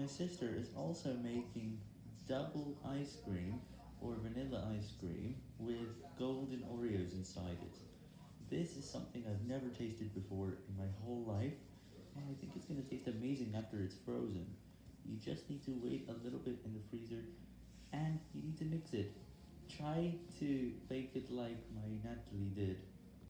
My sister is also making double ice cream, or vanilla ice cream, with golden Oreos inside it. This is something I've never tasted before in my whole life, and I think it's going to taste amazing after it's frozen. You just need to wait a little bit in the freezer, and you need to mix it. Try to bake it like my Natalie.